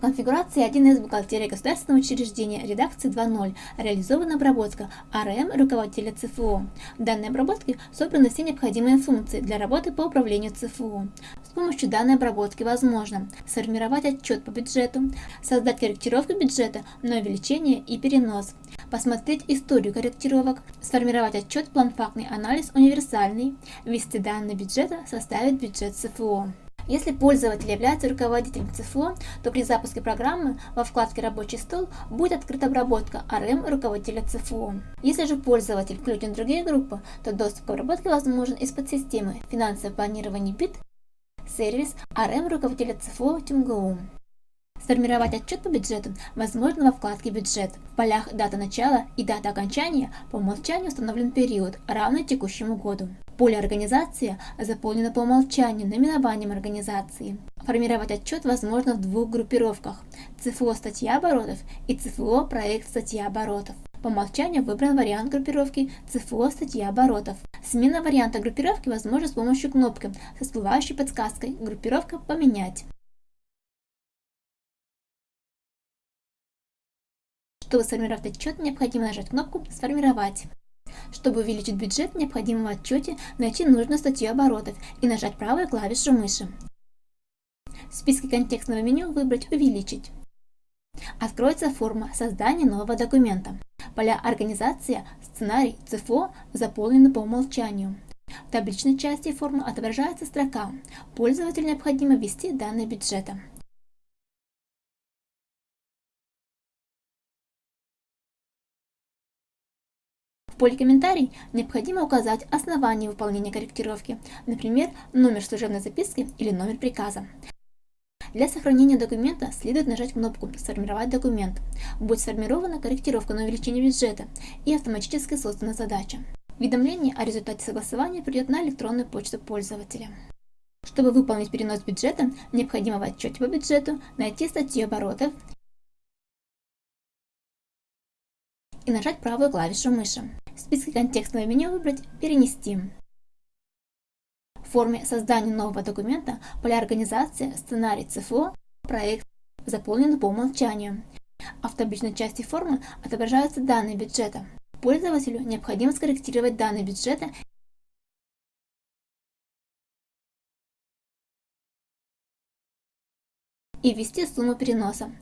Конфигурация 1С бухгалтерии государственного учреждения редакции 2.0. Реализована обработка АРМ руководителя ЦФО. В данной обработке собраны все необходимые функции для работы по управлению ЦФО. С помощью данной обработки возможно сформировать отчет по бюджету, создать корректировку бюджета на увеличение и перенос, посмотреть историю корректировок, сформировать отчет план-фактный анализ универсальный, ввести данные бюджета, составить бюджет ЦФО. Если пользователь является руководителем ЦФО, то при запуске программы во вкладке «Рабочий стол» будет открыта обработка АРМ руководителя ЦФО. Если же пользователь включен в другие группы, то доступ к обработке возможен из подсистемы «Финансовое планирование БИТ», сервис АРМ руководителя ЦФО ТюмГУ. Сформировать отчет по бюджету возможно во вкладке «Бюджет». В полях «Дата начала» и «Дата окончания» по умолчанию установлен период, равный текущему году. Поле «Организация» заполнено по умолчанию наименованием организации. Формировать отчет возможно в двух группировках – ЦФО «Статья оборотов» и ЦФО «Проект статья оборотов». По умолчанию выбран вариант группировки ЦФО «Статья оборотов». Смена варианта группировки возможна с помощью кнопки со всплывающей подсказкой «Группировка поменять». Чтобы сформировать отчет, необходимо нажать кнопку «Сформировать». Чтобы увеличить бюджет, необходимо в отчете найти нужную статью оборотов и нажать правую клавишу мыши. В списке контекстного меню выбрать «Увеличить». Откроется форма создания нового документа. Поля «Организация», «Сценарий», «ЦФО» заполнены по умолчанию. В табличной части формы отображается строка «Пользователю необходимо ввести данные бюджета». Поле «Комментарий» необходимо указать основание выполнения корректировки, например, номер служебной записки или номер приказа. Для сохранения документа следует нажать кнопку «Сформировать документ». Будет сформирована корректировка на увеличение бюджета и автоматически создана задача. Уведомление о результате согласования придет на электронную почту пользователя. Чтобы выполнить перенос бюджета, необходимо в отчете по бюджету найти статью оборотов и нажать правую клавишу мыши. В списке контекстного меню выбрать «Перенести». В форме создания нового документа поля организации, сценарий ЦФО, проект заполнены по умолчанию, а в табличной части формы отображаются данные бюджета. Пользователю необходимо скорректировать данные бюджета и ввести сумму переноса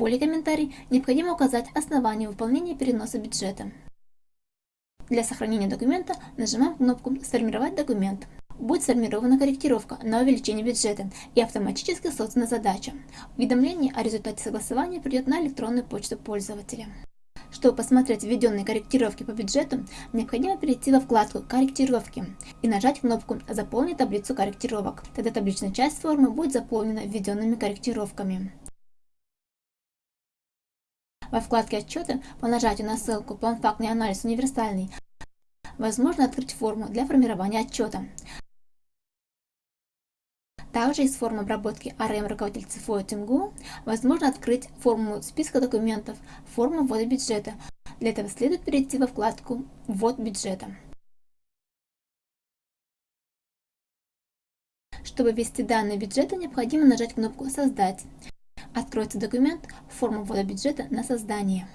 поле «Комментарий» необходимо указать основание выполнения переноса бюджета. Для сохранения документа нажимаем кнопку «Сформировать документ». Будет сформирована корректировка на увеличение бюджета и автоматически создана задача. Уведомление о результате согласования придет на электронную почту пользователя. Чтобы посмотреть введенные корректировки по бюджету, необходимо перейти во вкладку «Корректировки» и нажать кнопку «Заполнить таблицу корректировок». Тогда табличная часть формы будет заполнена введенными корректировками. Во вкладке «Отчеты» по нажатию на ссылку «План-фактный анализ универсальный» возможно открыть форму для формирования отчета. Также из формы обработки АРМ руководитель ЦФО ТИМГУ возможно открыть форму списка документов, форму ввода бюджета. Для этого следует перейти во вкладку «Ввод бюджета». Чтобы ввести данные бюджета, необходимо нажать кнопку «Создать». Откроется документ «Форма ввода бюджета на создание».